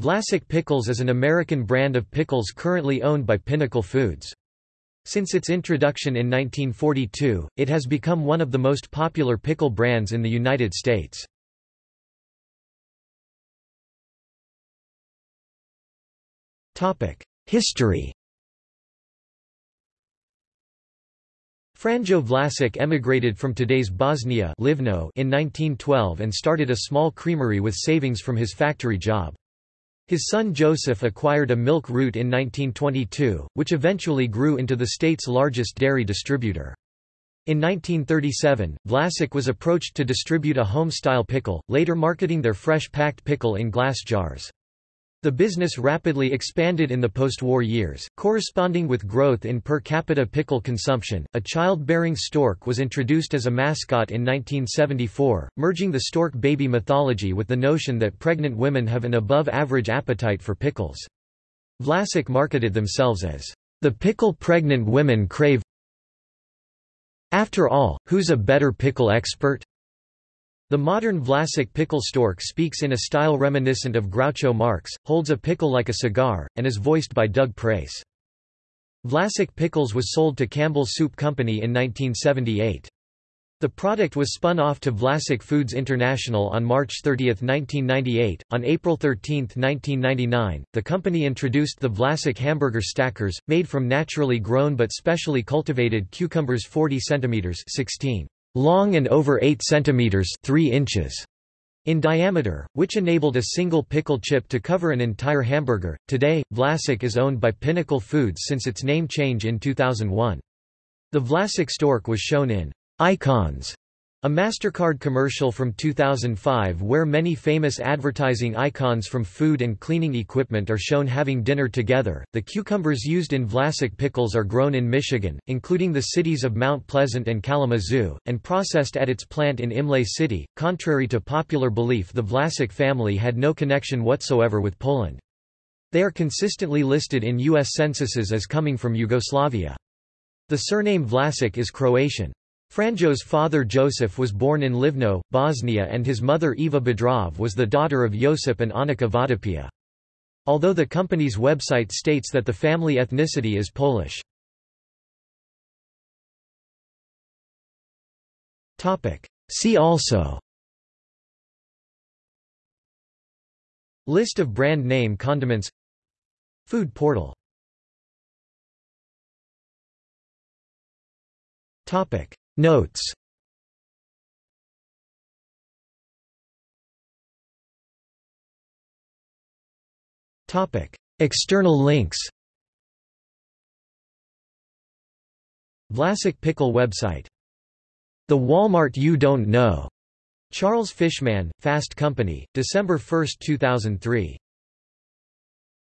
Vlasic Pickles is an American brand of pickles currently owned by Pinnacle Foods. Since its introduction in 1942, it has become one of the most popular pickle brands in the United States. History Franjo Vlasic emigrated from today's Bosnia Livno in 1912 and started a small creamery with savings from his factory job. His son Joseph acquired a milk route in 1922, which eventually grew into the state's largest dairy distributor. In 1937, Vlasic was approached to distribute a home-style pickle, later marketing their fresh packed pickle in glass jars. The business rapidly expanded in the post-war years, corresponding with growth in per capita pickle consumption. A child-bearing stork was introduced as a mascot in 1974, merging the stork baby mythology with the notion that pregnant women have an above-average appetite for pickles. Vlasic marketed themselves as the pickle pregnant women crave. After all, who's a better pickle expert? The modern Vlasic pickle stork speaks in a style reminiscent of Groucho Marx, holds a pickle like a cigar, and is voiced by Doug Preis. Vlasic Pickles was sold to Campbell Soup Company in 1978. The product was spun off to Vlasic Foods International on March 30, 1998. On April 13, 1999, the company introduced the Vlasic hamburger stackers, made from naturally grown but specially cultivated cucumbers 40 cm 16 long and over 8 centimeters 3 inches in diameter, which enabled a single pickle chip to cover an entire hamburger. Today, Vlasic is owned by Pinnacle Foods since its name change in 2001. The Vlasic stork was shown in Icons a MasterCard commercial from 2005 where many famous advertising icons from food and cleaning equipment are shown having dinner together. The cucumbers used in Vlasic pickles are grown in Michigan, including the cities of Mount Pleasant and Kalamazoo, and processed at its plant in Imlay City. Contrary to popular belief, the Vlasic family had no connection whatsoever with Poland. They are consistently listed in U.S. censuses as coming from Yugoslavia. The surname Vlasic is Croatian. Franjo's father Joseph was born in Livno, Bosnia and his mother Eva Bedrov was the daughter of Josip and Annika Vodopia. Although the company's website states that the family ethnicity is Polish. See also. List of brand name condiments. Food portal. Topic Notes External links Vlasic Pickle website The Walmart You Don't Know. Charles Fishman, Fast Company, December 1, 2003.